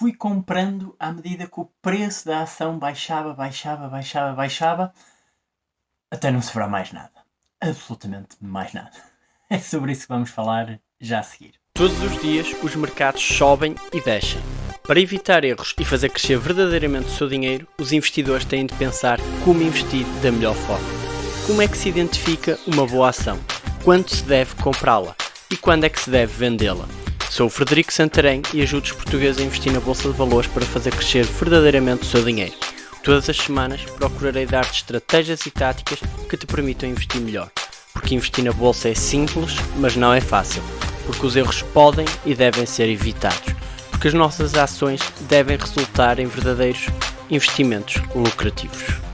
fui comprando à medida que o preço da ação baixava, baixava, baixava, baixava, até não sobrar mais nada. Absolutamente mais nada. É sobre isso que vamos falar já a seguir. Todos os dias os mercados sobem e descem. Para evitar erros e fazer crescer verdadeiramente o seu dinheiro, os investidores têm de pensar como investir da melhor forma. Como é que se identifica uma boa ação? Quando se deve comprá-la? E quando é que se deve vendê-la? Sou o Frederico Santarém e ajudo os portugueses a investir na Bolsa de Valores para fazer crescer verdadeiramente o seu dinheiro. Todas as semanas procurarei dar-te estratégias e táticas que te permitam investir melhor porque investir na bolsa é simples, mas não é fácil, porque os erros podem e devem ser evitados, porque as nossas ações devem resultar em verdadeiros investimentos lucrativos.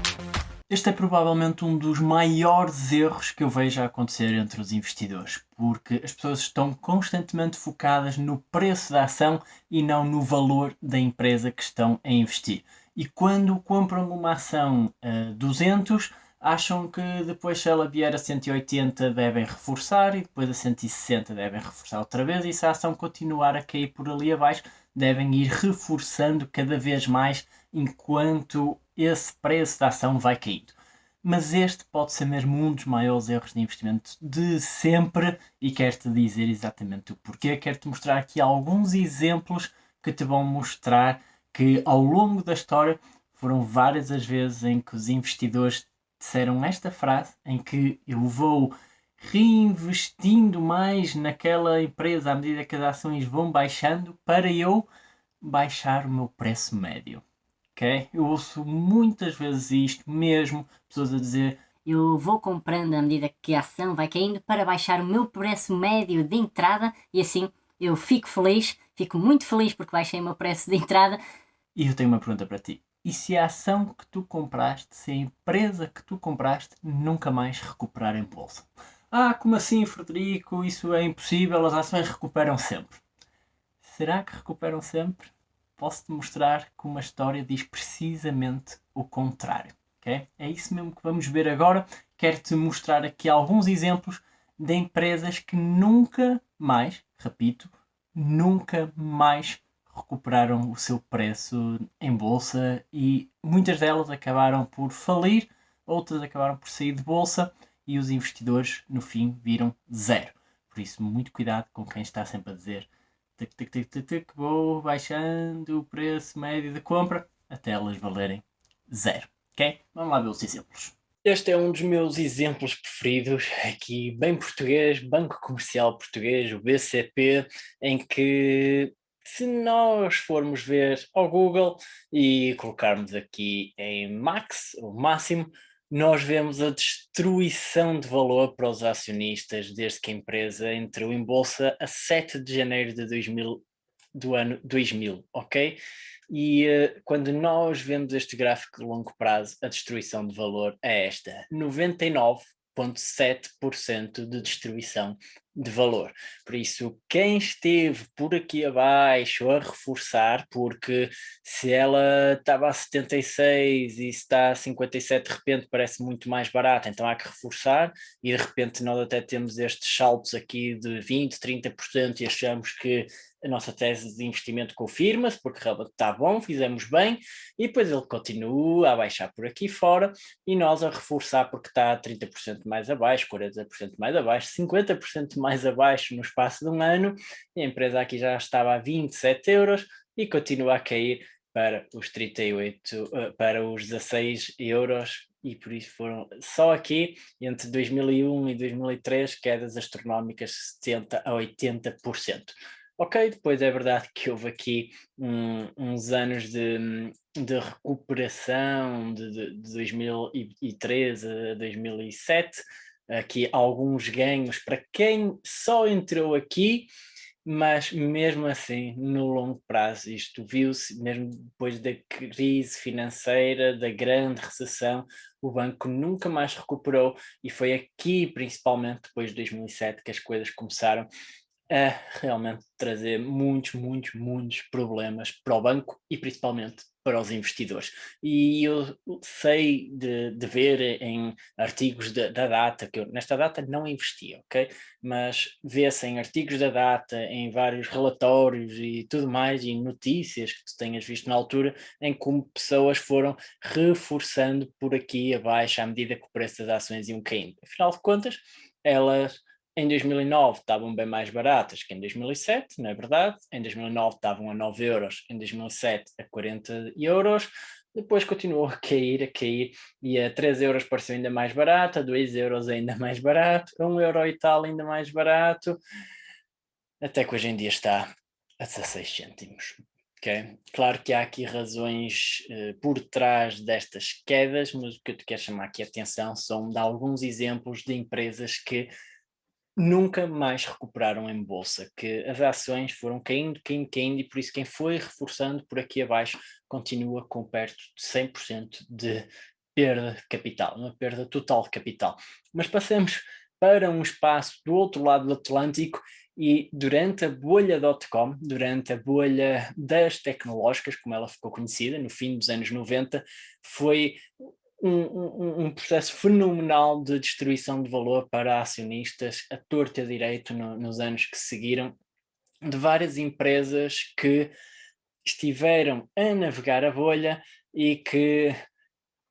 Este é provavelmente um dos maiores erros que eu vejo a acontecer entre os investidores, porque as pessoas estão constantemente focadas no preço da ação e não no valor da empresa que estão a investir. E quando compram uma ação a 200, acham que depois se ela vier a 180 devem reforçar e depois a 160 devem reforçar outra vez e se a ação continuar a cair por ali abaixo devem ir reforçando cada vez mais enquanto esse preço da ação vai caindo. Mas este pode ser mesmo um dos maiores erros de investimento de sempre e quero-te dizer exatamente o porquê. Quero-te mostrar aqui alguns exemplos que te vão mostrar que ao longo da história foram várias as vezes em que os investidores disseram esta frase em que eu vou reinvestindo mais naquela empresa à medida que as ações vão baixando para eu baixar o meu preço médio. Ok? Eu ouço muitas vezes isto mesmo, pessoas a dizer eu vou comprando à medida que a ação vai caindo para baixar o meu preço médio de entrada e assim eu fico feliz, fico muito feliz porque baixei o meu preço de entrada. E eu tenho uma pergunta para ti e se a ação que tu compraste, se a empresa que tu compraste nunca mais recuperar em bolsa. Ah, como assim, Frederico? Isso é impossível, as ações recuperam sempre. Será que recuperam sempre? Posso-te mostrar que uma história diz precisamente o contrário. Okay? É isso mesmo que vamos ver agora. Quero-te mostrar aqui alguns exemplos de empresas que nunca mais, repito, nunca mais recuperaram o seu preço em bolsa e muitas delas acabaram por falir, outras acabaram por sair de bolsa e os investidores no fim viram zero. Por isso, muito cuidado com quem está sempre a dizer tic, tic, tic, tic, tic, vou baixando o preço médio de compra até elas valerem zero. Ok? Vamos lá ver os exemplos. Este é um dos meus exemplos preferidos, aqui bem português, Banco Comercial Português, o BCP, em que se nós formos ver ao Google e colocarmos aqui em max, o máximo, nós vemos a destruição de valor para os acionistas desde que a empresa entrou em bolsa a 7 de janeiro de 2000, do ano 2000, ok? E uh, quando nós vemos este gráfico de longo prazo, a destruição de valor é esta, 99,7% de destruição de valor. Por isso, quem esteve por aqui abaixo a reforçar, porque se ela estava a 76 e está a 57 de repente parece muito mais barata, então há que reforçar e de repente nós até temos estes saltos aqui de 20, 30% e achamos que a nossa tese de investimento confirma-se, porque realmente está bom, fizemos bem, e depois ele continua a baixar por aqui fora, e nós a reforçar porque está 30% mais abaixo, 40% mais abaixo, 50% mais abaixo no espaço de um ano, e a empresa aqui já estava a 27 euros, e continua a cair para os 38, eh, para os 16 euros, e por isso foram só aqui, entre 2001 e 2003, quedas astronómicas de 70% a 80%. Ok, depois é verdade que houve aqui um, uns anos de, de recuperação de, de, de 2013 a 2007, aqui alguns ganhos para quem só entrou aqui, mas mesmo assim, no longo prazo, isto viu-se, mesmo depois da crise financeira, da grande recessão, o banco nunca mais recuperou e foi aqui, principalmente depois de 2007, que as coisas começaram a realmente trazer muitos, muitos, muitos problemas para o banco e principalmente para os investidores. E eu sei de, de ver em artigos da, da, data, que eu nesta data não investi, ok? Mas vê-se em artigos da data, em vários relatórios e tudo mais, e notícias que tu tenhas visto na altura, em como pessoas foram reforçando por aqui abaixo à medida que o preço das ações iam caindo. Afinal de contas, elas em 2009 estavam bem mais baratas que em 2007, não é verdade? Em 2009 estavam a 9 euros, em 2007 a 40 euros, depois continuou a cair, a cair, e a 3 euros pareceu ainda mais barato, a 2 euros ainda mais barato, a 1 euro e tal ainda mais barato, até que hoje em dia está a 16 cêntimos. Okay? Claro que há aqui razões uh, por trás destas quedas, mas o que eu te quero chamar aqui a atenção são de alguns exemplos de empresas que nunca mais recuperaram em bolsa, que as ações foram caindo, caindo, caindo, e por isso quem foi reforçando por aqui abaixo continua com perto de 100% de perda de capital, uma perda total de capital. Mas passamos para um espaço do outro lado do Atlântico e durante a bolha .com, durante a bolha das tecnológicas, como ela ficou conhecida, no fim dos anos 90, foi um, um, um, processo fenomenal de destruição de valor para acionistas a torto e direito no, nos anos que seguiram, de várias empresas que estiveram a navegar a bolha e que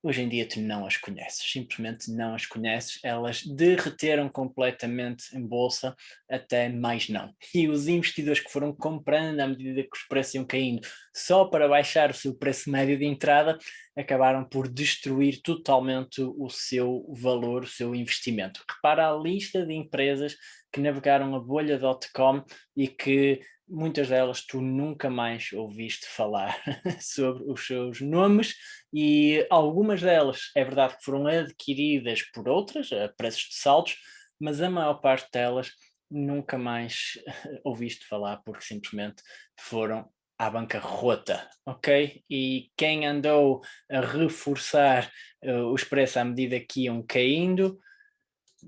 hoje em dia tu não as conheces, simplesmente não as conheces, elas derreteram completamente em bolsa, até mais não. E os investidores que foram comprando à medida que os preços iam caindo, só para baixar o seu preço médio de entrada, acabaram por destruir totalmente o seu valor, o seu investimento. Repara a lista de empresas que navegaram a bolha.com e que muitas delas tu nunca mais ouviste falar sobre os seus nomes e algumas delas é verdade que foram adquiridas por outras a preços de saltos, mas a maior parte delas nunca mais ouviste falar porque simplesmente foram à bancarrota, ok? E quem andou a reforçar uh, os preços à medida que iam caindo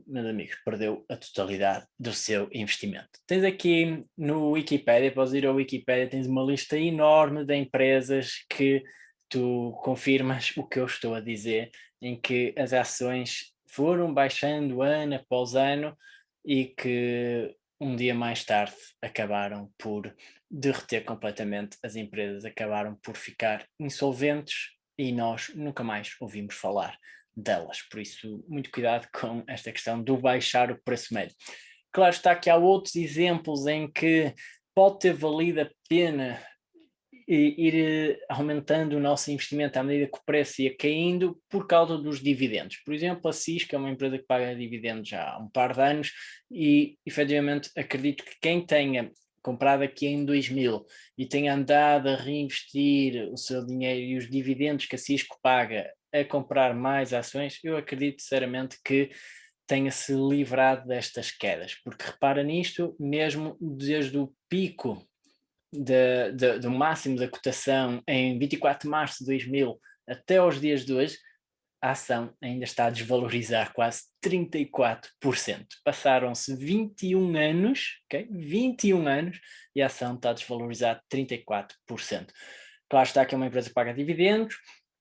meus amigos, perdeu a totalidade do seu investimento. Tens aqui no Wikipedia, podes ir ao Wikipedia, tens uma lista enorme de empresas que tu confirmas o que eu estou a dizer, em que as ações foram baixando ano após ano e que um dia mais tarde acabaram por derreter completamente, as empresas acabaram por ficar insolventes e nós nunca mais ouvimos falar delas. Por isso, muito cuidado com esta questão do baixar o preço médio. Claro está que há outros exemplos em que pode ter valido a pena ir eh, aumentando o nosso investimento à medida que o preço ia caindo por causa dos dividendos. Por exemplo, a Cisco é uma empresa que paga dividendos já há um par de anos e, efetivamente, acredito que quem tenha comprado aqui em 2000 e tenha andado a reinvestir o seu dinheiro e os dividendos que a Cisco paga a comprar mais ações, eu acredito sinceramente que tenha-se livrado destas quedas, porque repara nisto, mesmo desde o pico de, de, do máximo da cotação em 24 de março de 2000 até aos dias de hoje, a ação ainda está a desvalorizar quase 34%. Passaram-se 21 anos, ok? 21 anos, e a ação está a desvalorizar 34%. Claro está que é uma empresa que paga dividendos,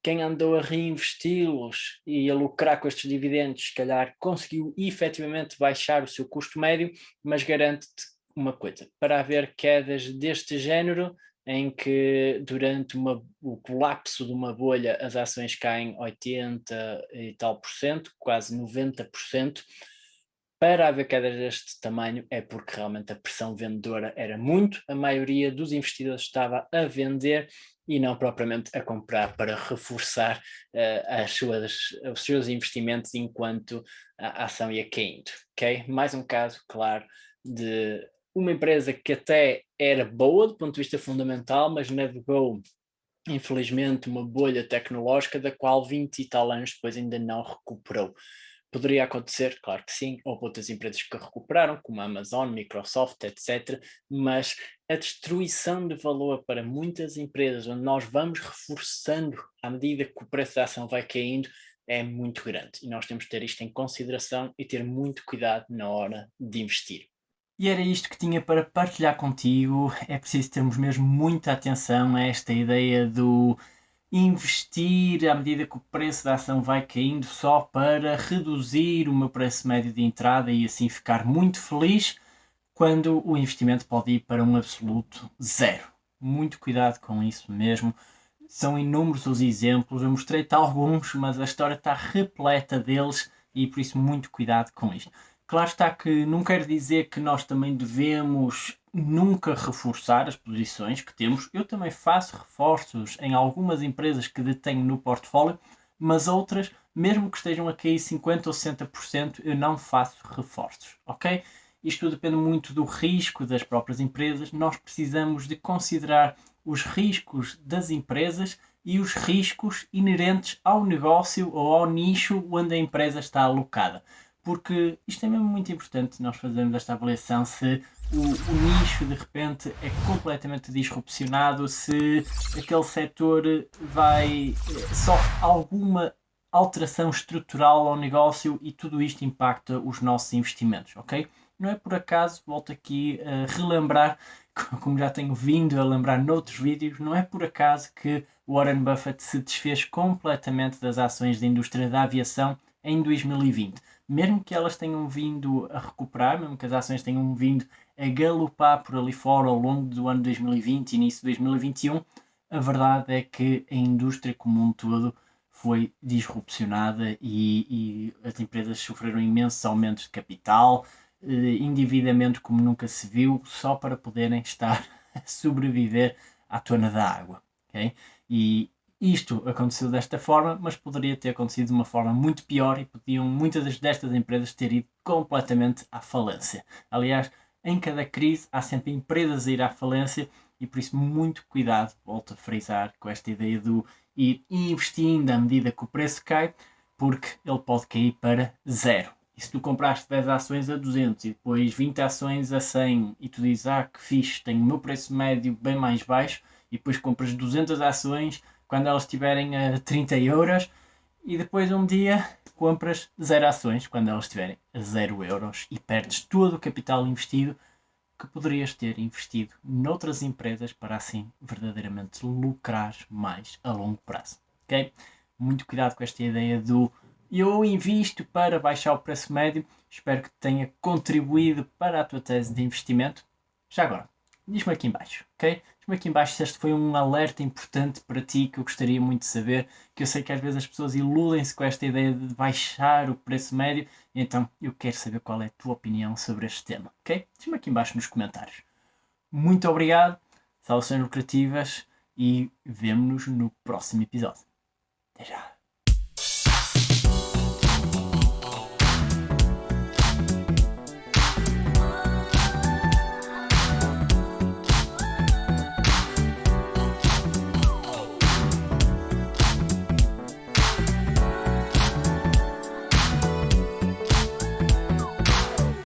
quem andou a reinvesti-los e a lucrar com estes dividendos, se calhar conseguiu efetivamente baixar o seu custo médio, mas garante-te uma coisa, para haver quedas deste género, em que durante uma, o colapso de uma bolha as ações caem 80 e tal por cento, quase 90 por cento, para haver quedas deste tamanho é porque realmente a pressão vendedora era muito, a maioria dos investidores estava a vender e não propriamente a comprar para reforçar uh, as suas, os seus investimentos enquanto a ação ia caindo, ok? Mais um caso, claro, de uma empresa que até era boa do ponto de vista fundamental, mas navegou, infelizmente, uma bolha tecnológica da qual 20 e tal anos depois ainda não recuperou. Poderia acontecer, claro que sim, houve outras empresas que recuperaram, como a Amazon, Microsoft, etc. Mas a destruição de valor para muitas empresas, onde nós vamos reforçando à medida que o preço da ação vai caindo, é muito grande. E nós temos que ter isto em consideração e ter muito cuidado na hora de investir. E era isto que tinha para partilhar contigo. É preciso termos mesmo muita atenção a esta ideia do investir à medida que o preço da ação vai caindo só para reduzir o meu preço médio de entrada e assim ficar muito feliz quando o investimento pode ir para um absoluto zero. Muito cuidado com isso mesmo. São inúmeros os exemplos, eu mostrei-te alguns, mas a história está repleta deles e por isso muito cuidado com isto. Claro está que não quer dizer que nós também devemos nunca reforçar as posições que temos. Eu também faço reforços em algumas empresas que detenho no portfólio, mas outras, mesmo que estejam a cair 50% ou 60%, eu não faço reforços, ok? Isto depende muito do risco das próprias empresas. Nós precisamos de considerar os riscos das empresas e os riscos inerentes ao negócio ou ao nicho onde a empresa está alocada porque isto é mesmo muito importante nós fazermos esta avaliação se o, o, nicho de repente é completamente disrupcionado, se aquele setor vai eh, sofre alguma alteração estrutural ao negócio e tudo isto impacta os nossos investimentos, ok? Não é por acaso, volto aqui a relembrar, como já tenho vindo a lembrar noutros vídeos, não é por acaso que Warren Buffett se desfez completamente das ações da indústria da aviação em 2020 mesmo que elas tenham vindo a recuperar, mesmo que as ações tenham vindo a galopar por ali fora ao longo do ano 2020 e início de 2021, a verdade é que a indústria como um todo foi disrupcionada e, e as empresas sofreram imensos aumentos de capital, eh, endividamento como nunca se viu, só para poderem estar a sobreviver à tona da água. Okay? E isto aconteceu desta forma, mas poderia ter acontecido de uma forma muito pior e podiam muitas destas empresas ter ido completamente à falência. Aliás, em cada crise há sempre empresas a ir à falência e por isso muito cuidado, volto a frisar com esta ideia do ir investindo à medida que o preço cai, porque ele pode cair para zero. E se tu compraste 10 ações a 200 e depois 20 ações a 100 e tu dizes, ah, que fixe, tenho o meu preço médio bem mais baixo, e depois compras 200 ações quando elas estiverem a 30 euros e depois um dia compras zero ações quando elas estiverem a 0 euros e perdes todo o capital investido que poderias ter investido noutras empresas para assim verdadeiramente lucrar mais a longo prazo. Ok? Muito cuidado com esta ideia do eu invisto para baixar o preço médio. Espero que tenha contribuído para a tua tese de investimento. Já agora, diz-me aqui embaixo, ok? Diz-me aqui embaixo se este foi um alerta importante para ti que eu gostaria muito de saber, que eu sei que às vezes as pessoas iludem-se com esta ideia de baixar o preço médio, então eu quero saber qual é a tua opinião sobre este tema, ok? Diz-me aqui embaixo nos comentários. Muito obrigado, saudações lucrativas e vemo-nos no próximo episódio. Até já!